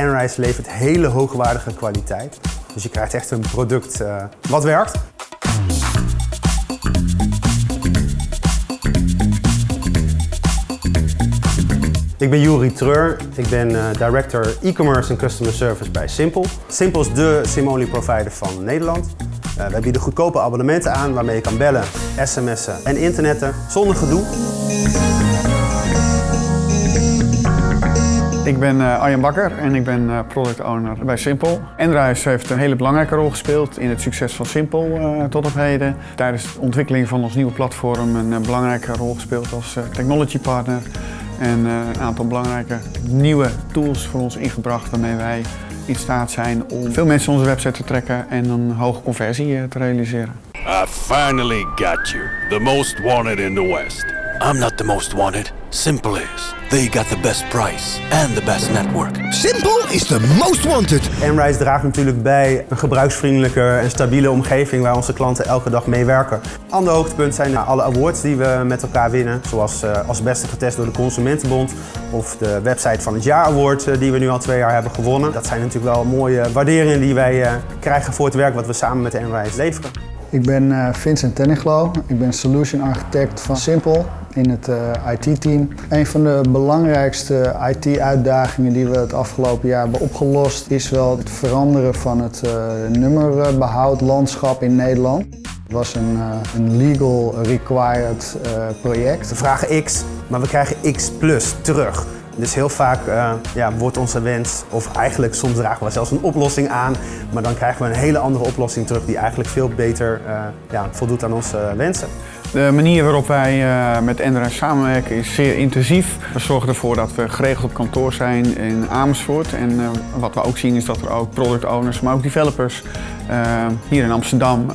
Enrise levert hele hoogwaardige kwaliteit. Dus je krijgt echt een product uh, wat werkt. Ik ben Juri Treur. Ik ben uh, Director E-Commerce en Customer Service bij Simpel. Simpel is de SIM-only provider van Nederland. Uh, wij bieden goedkope abonnementen aan waarmee je kan bellen, sms'en en internetten zonder gedoe. Ik ben uh, Arjen Bakker en ik ben uh, product owner bij Simpel. Enrise heeft een hele belangrijke rol gespeeld in het succes van Simpel uh, tot op heden. Tijdens de ontwikkeling van ons nieuwe platform een belangrijke rol gespeeld als technology partner. En een aantal belangrijke nieuwe tools voor ons ingebracht waarmee wij in staat zijn om veel mensen onze website te trekken en een hoge conversie te realiseren. I finally got you, the most wanted in the West. I'm not the most wanted. Simple is. They got the best price and the best network. Simple is the most wanted. Enrise draagt natuurlijk bij een gebruiksvriendelijke en stabiele omgeving waar onze klanten elke dag mee werken. Ander hoogtepunt zijn alle awards die we met elkaar winnen. Zoals uh, als beste getest door de Consumentenbond of de website van het jaar award uh, die we nu al twee jaar hebben gewonnen. Dat zijn natuurlijk wel mooie waarderingen die wij uh, krijgen voor het werk wat we samen met Enrise leveren. Ik ben Vincent Tenniglo. Ik ben Solution Architect van Simple in het uh, IT-team. Een van de belangrijkste IT-uitdagingen die we het afgelopen jaar hebben opgelost is wel het veranderen van het uh, nummerbehoudlandschap in Nederland. Het was een, een legal required project. We vragen X, maar we krijgen X plus terug. Dus heel vaak uh, ja, wordt onze wens, of eigenlijk soms dragen we zelfs een oplossing aan, maar dan krijgen we een hele andere oplossing terug die eigenlijk veel beter uh, ja, voldoet aan onze wensen. De manier waarop wij met Endra samenwerken is zeer intensief. We zorgen ervoor dat we geregeld op kantoor zijn in Amersfoort. En wat we ook zien is dat er ook product owners, maar ook developers hier in Amsterdam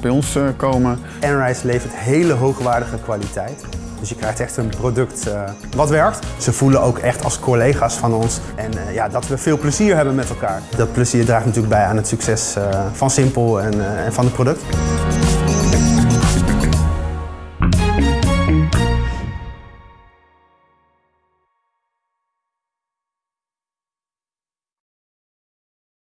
bij ons komen. Enrise levert hele hoogwaardige kwaliteit. Dus je krijgt echt een product uh, wat werkt. Ze voelen ook echt als collega's van ons. En uh, ja, dat we veel plezier hebben met elkaar. Dat plezier draagt natuurlijk bij aan het succes uh, van Simpel en, en van het product.